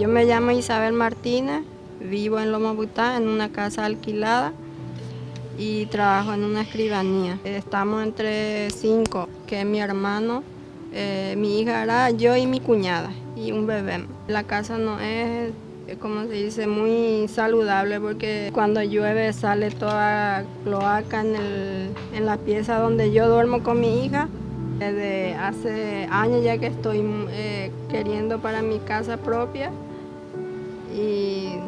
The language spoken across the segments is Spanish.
Yo me llamo Isabel Martínez, vivo en Loma Butá, en una casa alquilada y trabajo en una escribanía. Estamos entre cinco, que es mi hermano, eh, mi hija era yo y mi cuñada y un bebé. La casa no es, como se dice, muy saludable porque cuando llueve sale toda cloaca en, en la pieza donde yo duermo con mi hija. Desde hace años ya que estoy eh, queriendo para mi casa propia y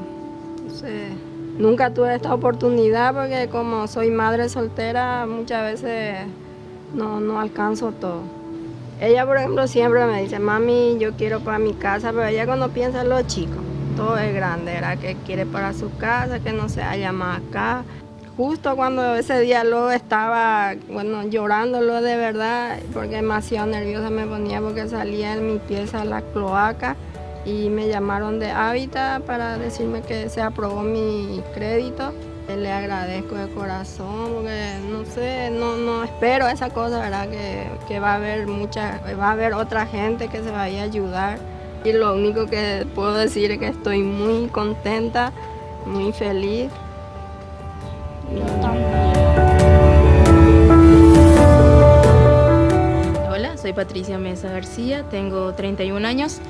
nunca tuve esta oportunidad porque como soy madre soltera muchas veces no, no alcanzo todo. Ella, por ejemplo, siempre me dice, mami, yo quiero para mi casa, pero ella cuando piensa en los chicos, todo es grande, era que quiere para su casa, que no se haya más acá. Justo cuando ese día lo estaba, bueno, llorándolo de verdad, porque demasiado nerviosa me ponía porque salía en mi pieza la cloaca y me llamaron de Hábitat para decirme que se aprobó mi crédito. Le agradezco de corazón porque no sé, no, no espero esa cosa, ¿verdad? Que, que, va a haber mucha, va a haber otra gente que se vaya a ayudar. Y lo único que puedo decir es que estoy muy contenta, muy feliz. Hola, soy Patricia Mesa García, tengo 31 años.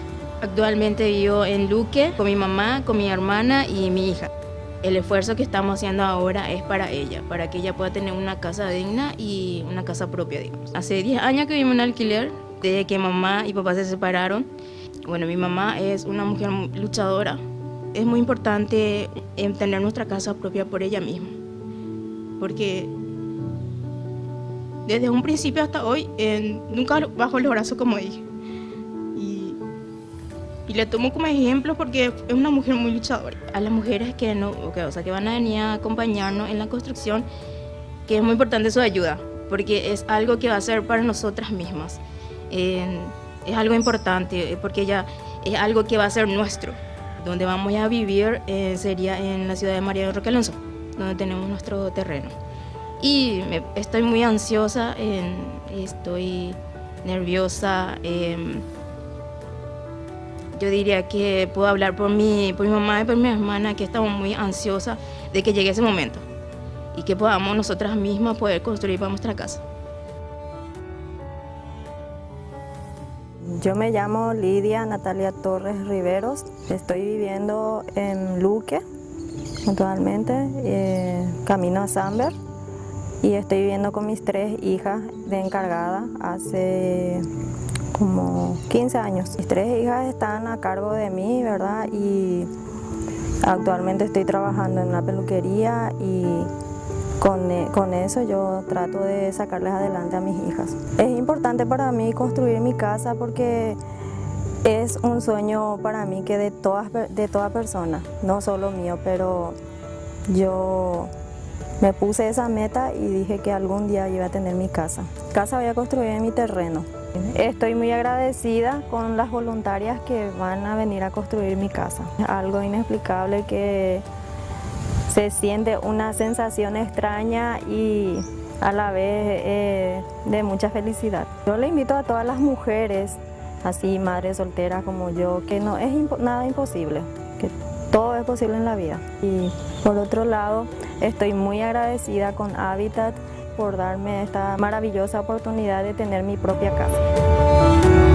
Actualmente vivo en Luque con mi mamá, con mi hermana y mi hija. El esfuerzo que estamos haciendo ahora es para ella, para que ella pueda tener una casa digna y una casa propia, digamos. Hace 10 años que vivimos en alquiler, desde que mamá y papá se separaron. Bueno, mi mamá es una mujer luchadora. Es muy importante tener nuestra casa propia por ella misma. Porque desde un principio hasta hoy, nunca bajo el brazo como dije. Y le tomo como ejemplo porque es una mujer muy luchadora. A las mujeres que, no, o sea, que van a venir a acompañarnos en la construcción, que es muy importante su ayuda, porque es algo que va a ser para nosotras mismas. es algo importante, porque ya es algo que va a ser nuestro. Donde vamos a vivir eh, sería en la ciudad de María de Roque Alonso, donde tenemos nuestro terreno. Y estoy muy ansiosa, estoy nerviosa. Yo diría que puedo hablar por mi, por mi mamá y por mi hermana, que estamos muy ansiosas de que llegue ese momento y que podamos nosotras mismas poder construir para nuestra casa. Yo me llamo Lidia Natalia Torres Riveros, estoy viviendo en Luque, actualmente, eh, camino a Samber, y estoy viviendo con mis tres hijas de encargada hace como 15 años. Mis tres hijas están a cargo de mí, ¿verdad? Y actualmente estoy trabajando en una peluquería y con, e, con, eso yo trato de sacarles adelante a mis hijas. Es importante para mí construir mi casa porque es un sueño para mí que de, todas, de toda persona, no solo mío, pero yo me puse esa meta y dije que algún día iba a tener mi casa. Casa voy a construir en mi terreno. Estoy muy agradecida con las voluntarias que van a venir a construir mi casa. Algo inexplicable que se siente una sensación extraña y a la vez eh, de mucha felicidad. Yo le invito a todas las mujeres, así madres solteras como yo, que no es nada imposible, que todo es posible en la vida. Y por otro lado, estoy muy agradecida con Habitat por darme esta maravillosa oportunidad de tener mi propia casa.